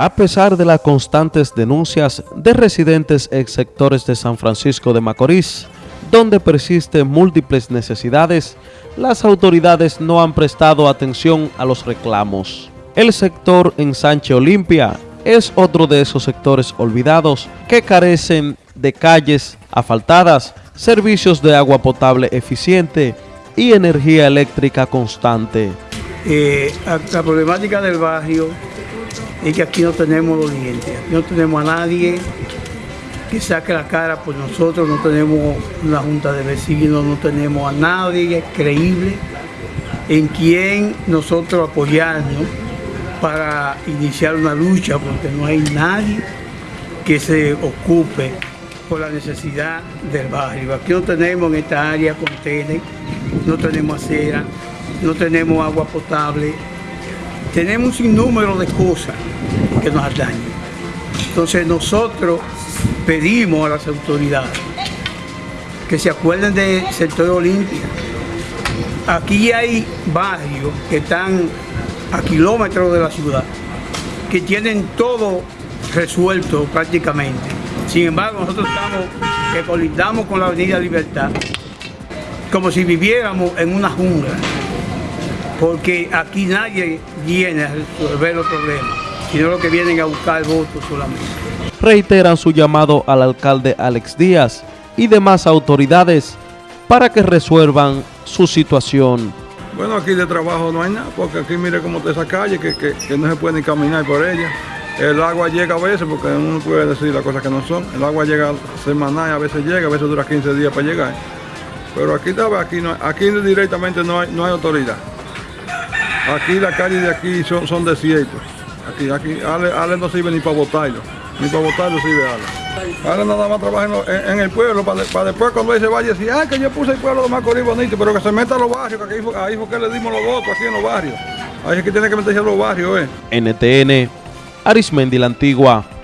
A pesar de las constantes denuncias de residentes ex sectores de San Francisco de Macorís, donde persisten múltiples necesidades, las autoridades no han prestado atención a los reclamos. El sector en Sánchez Olimpia es otro de esos sectores olvidados que carecen de calles asfaltadas, servicios de agua potable eficiente y energía eléctrica constante. Eh, la problemática del barrio es que aquí no tenemos los dientes, aquí no tenemos a nadie que saque la cara por nosotros, no tenemos una junta de vecinos, no tenemos a nadie creíble en quien nosotros apoyarnos para iniciar una lucha, porque no hay nadie que se ocupe por la necesidad del barrio. Aquí no tenemos en esta área contenedores, no tenemos acera, no tenemos agua potable, tenemos un sinnúmero de cosas que nos dañan. Entonces nosotros pedimos a las autoridades que se acuerden del sector Olimpia. Aquí hay barrios que están a kilómetros de la ciudad, que tienen todo resuelto prácticamente. Sin embargo, nosotros estamos, que colindamos con la Avenida Libertad, como si viviéramos en una jungla porque aquí nadie viene a resolver los problemas, sino lo que vienen a buscar votos solamente. Reiteran su llamado al alcalde Alex Díaz y demás autoridades para que resuelvan su situación. Bueno, aquí de trabajo no hay nada, porque aquí mire cómo está esa calle, que, no se puede ni caminar por ella. El agua llega a veces, porque uno puede decir las cosas que no son. El agua llega semanal, a veces llega, a veces dura 15 días para llegar. Pero aquí, aquí, no, aquí directamente no hay, no hay autoridad. Aquí las calles de aquí son, son desiertos. Aquí, aquí, Ale, no sirve ni para botarlo. Ni para botarlo sirve Ale. Ale nada más trabaja en, el pueblo para, después cuando él se vaya decir, ah, que yo puse el pueblo de Macorís bonito, pero que se meta a los barrios, que ahí fue, ahí fue que le dimos los votos aquí en los barrios. Ahí es que tiene que meterse a los barrios, eh. NTN, Arismendi la Antigua.